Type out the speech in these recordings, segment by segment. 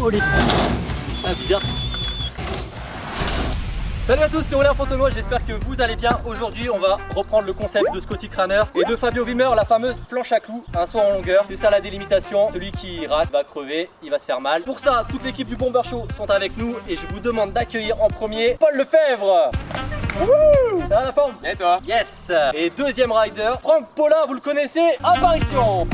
Oh les... Ah bizarre. Salut à tous, c'est Aurélien Fontenoy, j'espère que vous allez bien. Aujourd'hui, on va reprendre le concept de Scotty Craner et de Fabio Wimmer, la fameuse planche à clous, un saut en longueur. C'est ça la délimitation, celui qui rate va crever, il va se faire mal. Pour ça, toute l'équipe du Bomber Show sont avec nous et je vous demande d'accueillir en premier Paul Lefebvre. Ça va la forme? Et toi? Yes Et deuxième rider, Franck Paulin, vous le connaissez, apparition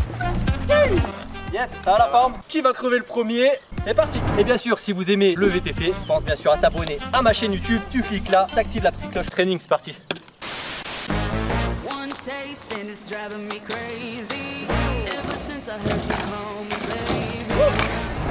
Yes, ça va la forme? Qui va crever le premier? C'est parti. Et bien sûr, si vous aimez le VTT, pense bien sûr à t'abonner à ma chaîne YouTube, tu cliques là, t'actives la petite cloche training, c'est parti.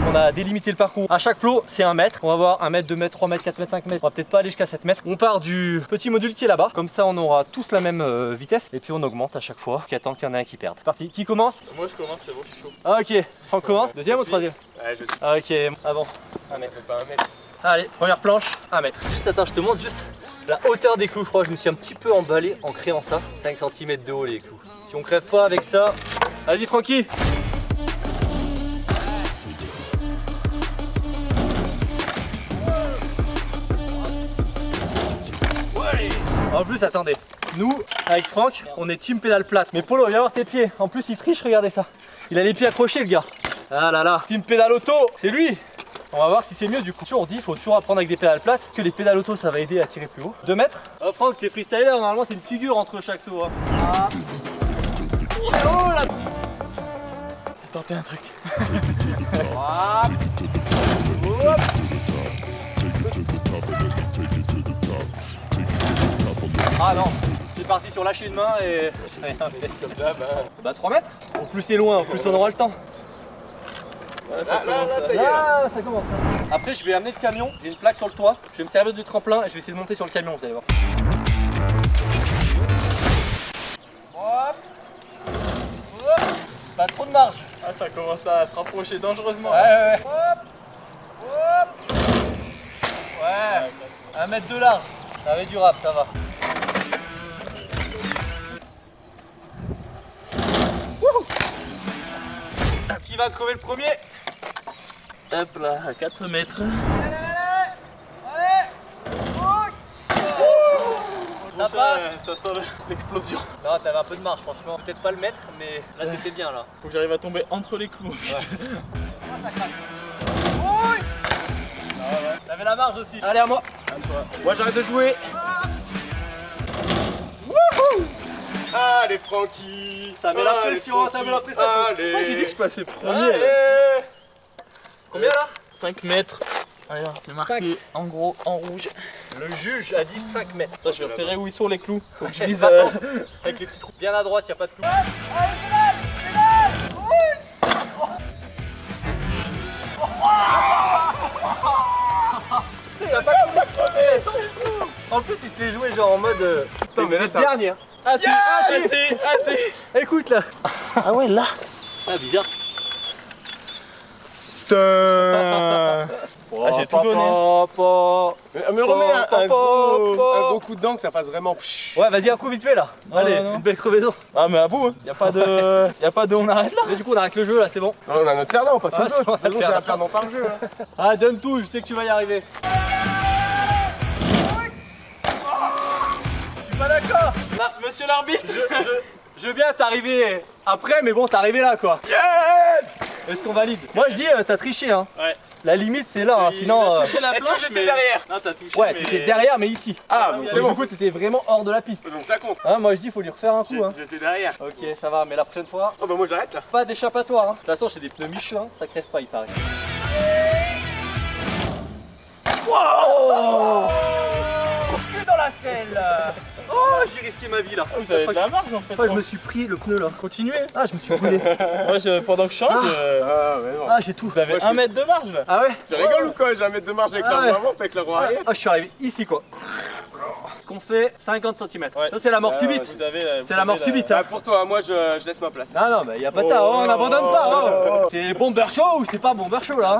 On a délimité le parcours. À chaque flot, c'est un mètre. On va voir 1 mètre, 2 mètres, 3 mètres, 4 mètres, 5 mètres. On va peut-être pas aller jusqu'à 7 mètres. On part du petit module qui est là-bas. Comme ça, on aura tous la même euh, vitesse. Et puis on augmente à chaque fois. Jusqu'à temps qu'il y en a un qui perde. Parti. Qui commence? Moi je commence, c'est bon, je suis chaud. Ah, Ok. On commence. Deuxième ou troisième? Ouais, je suis. Ah, Ok. Avant. Un mètre, pas un mètre. Allez, première planche, 1 mètre. Juste attends, je te montre juste la hauteur des clous. Je crois que je me suis un petit peu emballé en créant ça. 5 cm de haut les clous. Si on crève pas avec ça, vas-y Francky. En plus, attendez, nous, avec Franck, on est team pédale plate. Mais Polo, viens voir tes pieds. En plus, il triche, regardez ça. Il a les pieds accrochés, le gars. Ah là là, team pédale auto, c'est lui. On va voir si c'est mieux du coup. Toujours dit, il faut toujours apprendre avec des pédales plates. Que les pédales auto, ça va aider à tirer plus haut. 2 mètres. Oh Franck, t'es freestyler, normalement c'est une figure entre chaque saut. hein. Ah. Oh là J'ai tenté un truc. Ah non, c'est parti sur lâcher une main et j'ai comme ça. Bah, bah 3 mètres. Au plus c'est loin, au plus on aura le temps. Là, là, là, ça y est. là. Là, ça commence. hein. Après, je vais amener le camion. J'ai une plaque sur le toit. Je vais me servir du tremplin et je vais essayer de monter sur le camion, vous allez voir. Hop. Hop. Pas trop de marge. Ah, ça commence à se rapprocher dangereusement. Ouais, ouais, ouais. Hop. Hop. Ouais. Un mètre de large. Ça va être durable, ça va. Qui va crever le premier Hop là, à 4 mètres. Ça Ça, passe ça sent le- l'explosion. Non, t'avais un peu de marge, franchement. Peut-être pas le mètre, mais là t'étais bien là. Faut que j'arrive à tomber entre les clous. T'avais la marge aussi. Allez, à moi. Moi j'arrête de jouer. Allez Francky Ça met la Allez, pression, ça met la pression. Allez Moi j'ai dit que je passais premier. Allez. Combien là 5 mètres. Alors c'est marqué en gros en rouge. Le juge a dit 5 mètres. Attends, je vais repérer où ils sont les clous. Faut que je vise. Euh. Avec les petits trous. Bien à droite, y a pas de clou. Il a pas crevé. En plus, il se l'est joué genre en mode. euh, Putain, mais là, c'est ça- le hein. Ah, si, ah, si. Assez, assez. Écoute là. Ah ouais là. Ah, bizarre. Putain Ah, j'ai tout donné. Mais me remets un, un gros, Pa, pa, pa. un gros coup de dent que ça fasse vraiment psh. Ouais, vas-y, un coup vite fait là. Non, Allez, non, non. une belle crevaison. Ah mais à bout, hein. y a pas de, y a pas de, on arrête là. Mais du coup, on arrête le jeu là, c'est bon. Non, on a notre perdant, on passe Ah, c'est jeu. le c'est un perdant par jeu. hein. Ah, donne tout, je sais que tu vas y arriver. Monsieur l'arbitre. Je, je- je veux bien t'arriver après, mais bon, t'es arrivé là quoi. Yes Est-ce qu'on valide? Moi je dis, euh, t'as triché hein. Ouais. La limite c'est là, hein, sinon. a euh, touché la Est-ce que j'étais mais- derrière? Non, t'as touché. Ouais, mais- t'étais derrière, mais ici. Ah, donc Et c'est du bon. coup, t'étais vraiment hors de la piste. Donc ça compte. Hein, moi je dis, faut lui refaire un coup. Hein. J'étais derrière. Ok, ça va, mais la prochaine fois, Oh bah moi j'arrête là. pas d'échappatoire. Hein. De toute façon, j'ai des pneus Michelin, ça crève pas, il paraît. Wow Que dans la selle Oh, j'ai risqué ma vie là. Ah, Vous avez de la marge en fait. Que je me suis pris le pneu là. Continuez. Ah, je me suis brûlé. Moi, je- pendant que je change, euh, Ah ouais non. Ah, j'ai tout. vous avez Moi, je un mètre de marge là. Ah ouais Tu rigoles ou quoi J'ai un mètre de marge avec Ah la ouais. roue avant, pas avec la roue arrière. Ah, je suis arrivé ici quoi. Ce qu'on fait 50 cm. Ouais. Ça, c'est la mort Ah, subite. Vous avez. euh, vous C'est la avez mort subite. hein. Ah, pour toi, moi je, je laisse ma place. Non, non, mais y a pas de ça, Oh. oh, on n'abandonne pas. oh. C'est bomber show ou c'est pas bomber show là hein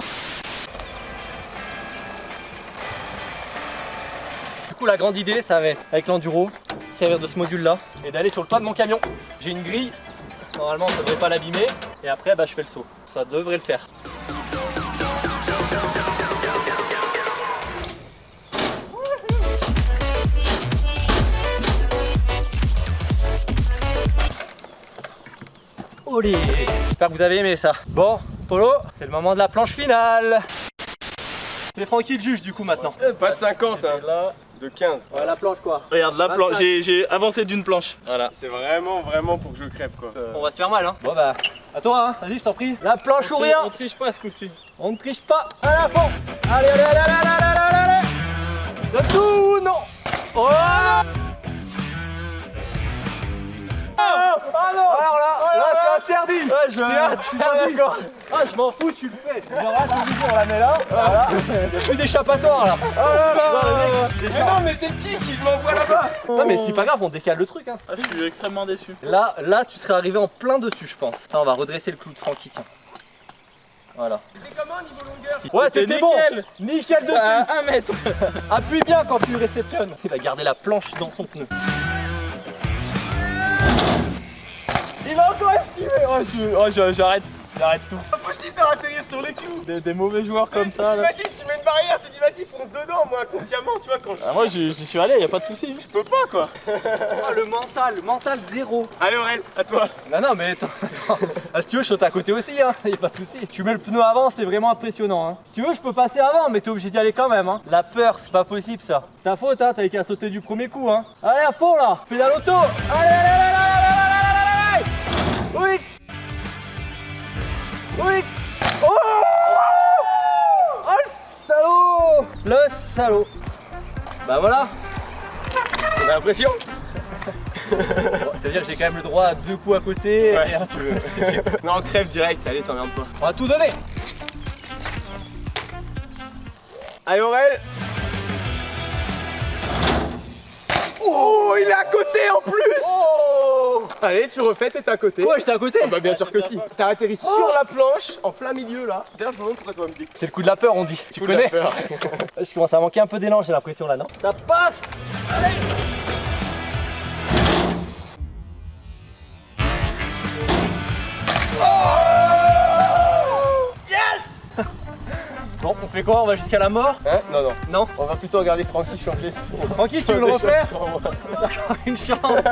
Du coup, la grande idée, ça va être avec l'enduro, servir de ce module là et d'aller sur le toit de mon camion. J'ai une grille, normalement ça devrait pas l'abîmer et après bah, je fais le saut. Ça devrait le faire. J'espère que vous avez aimé ça. Bon, Polo, c'est le moment de la planche finale. T'es tranquille juge du coup maintenant. Eh, pas de 50 hein de 15. Ouais, la planche quoi. regarde la planche, j'ai avancé d'une planche. Voilà. C'est vraiment, vraiment pour que je crève quoi. On va se faire mal hein. Bon bah, à toi hein, vas-y je t'en prie. La planche ou On rien On triche pas ce coup-ci. On ne triche pas à la fond Allez, allez, allez, allez, allez, allez, allez, allez Donne tout Non Oh non Ah non Alors là, là c'est interdit C'est interdit Ah je m'en fous, tu le fais Tu verras, toujours on la met là, voilà Y'a plus d'échappatoire là Oh là là Non, le mec, il Mais non, mais c'est le petit qui m'envoie là-bas. Non mais c'est pas grave, on décale le truc hein Ah, je suis extrêmement déçu. Là, là tu serais arrivé en plein dessus je pense Attends, on va redresser le clou de Francky, tiens Voilà T'es comment niveau longueur Ouais, T'es t'étais bon nickel. Nickel dessus À un mètre. Appuie bien quand tu réceptionnes. Il va garder la planche dans son pneu. Il va encore esquiver. Oh, je- oh, je- j'arrête. J'arrête tout. Impossible de atterrir sur les clous. Des, des mauvais joueurs comme ça. Là. Imagine, tu mets une barrière, tu dis vas-y, fonce dedans. Moi, consciemment, tu vois, quand je Ah, moi, j'y suis allé, y a pas de souci. je peux pas quoi. Ah, le mental, le mental zéro. Allez, Aurel, à toi. Non, non, mais attends. attends. Ah, si tu veux, je saute à côté aussi, hein. Y a pas de souci. Tu mets le pneu avant, c'est vraiment impressionnant, hein. Si tu veux, je peux passer avant, mais t'es obligé d'y aller quand même, hein. La peur, c'est pas possible ça. Ta faute, hein. T'avais qu'à sauter du premier coup, hein. Allez, à fond là. Pédale auto. Allez, allez, allez, salaud Bah voilà a l'impression Bon, Ça veut dire que j'ai quand même le droit à deux coups à côté Ouais, et si tu veux. non, crève direct, allez, t'emmerdes pas. On va tout donner Allez, Aurel. Oh, il est à côté en plus Oh Allez, tu refais, t'es à côté. Ouais, j'étais à côté Ah bah bien sûr que si. T'as atterri sur la planche, en plein milieu là. D'ailleurs, je me demande pourquoi tu vas me dire. C'est le coup de la peur, on dit. Tu Coup de la connais peur. Je commence à manquer un peu d'élan, j'ai l'impression là, non Ça passe Allez fait quoi On va jusqu'à la mort Hein Non, non. Non On va plutôt regarder Francky changer son. Francky, tu veux le refaire. Encore une chance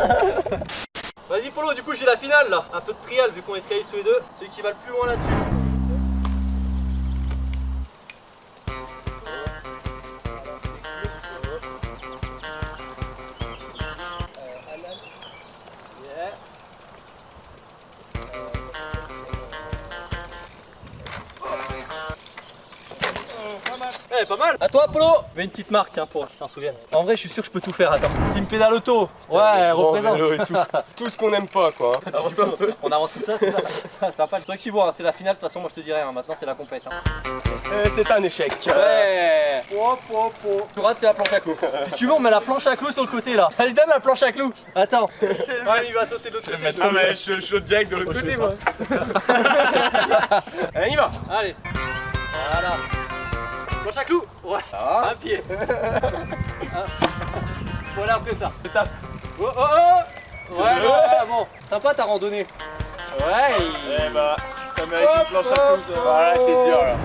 Vas-y Polo, du coup j'ai la finale là Un peu de trial vu qu'on est trialistes tous les deux Celui qui va le plus loin là-dessus Yeah. Eh, pas mal À toi, Polo Mets une petite marque, tiens, pour qu'ils s'en souviennent. En vrai, je suis sûr que je peux tout faire, attends. Team pédale auto Ouais, représente tout. Tout ce qu'on n'aime pas quoi. peu. On avance tout ça, c'est ça sympa. Toi qui vois, hein, c'est la finale, de toute façon, moi je te dirais, hein, maintenant c'est la compète. Hein. Euh, C'est un échec. Ouais. Tu rates, c'est la planche à clous. Si tu veux, on met la planche à clous sur le côté là. Allez, donne la planche à clous. Attends. Ouais, il va sauter de l'autre côté. Ah mais je saute direct de l'autre côté moi. Allez, on y va. Allez. Voilà. Planche à clous Ouais. Ah. Un pied. Ah. Voilà après ça. Étape. Oh oh oh Ouais, ouais, ouais, bon. Sympa ta randonnée. Ouais. Eh bah, ça mérite une planche à clous. hop. Voilà, c'est dur là.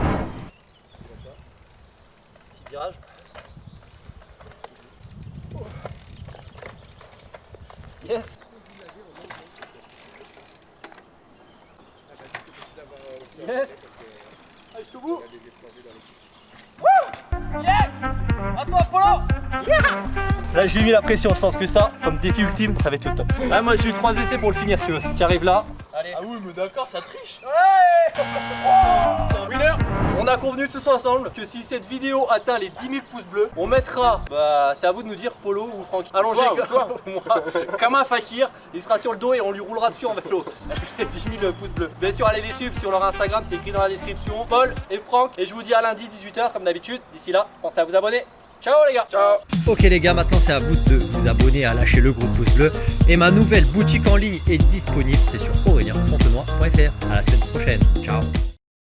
Petit virage. Yes. Yes. Allez, jusqu'au bout. Yeah À toi, Polo Yeah Là, j'ai mis la pression. Je pense que ça, comme défi ultime, ça va être le top. Ouais, moi, j'ai eu trois essais pour le finir, si tu veux. Si tu arrives là. Allez. Ah oui, mais d'accord, ça triche. Ouais Oh On a convenu tous ensemble que si cette vidéo atteint les 10 000 pouces bleus, on mettra, bah c'est à vous de nous dire Polo ou Franck. Allongé Toi, comme, toi. moi, comme un fakir, il sera sur le dos et on lui roulera dessus en vélo. Les 10 000 pouces bleus. Bien sûr, allez les suivre sur leur Instagram, c'est écrit dans la description. Paul et Franck. Et je vous dis à lundi 18h comme d'habitude. D'ici là, pensez à vous abonner. Ciao les gars Ciao. Ok les gars, maintenant c'est à vous de vous abonner, à lâcher le gros pouce bleu. Et ma nouvelle boutique en ligne est disponible, c'est sur aurélien.fontenoy.fr. À la semaine prochaine, ciao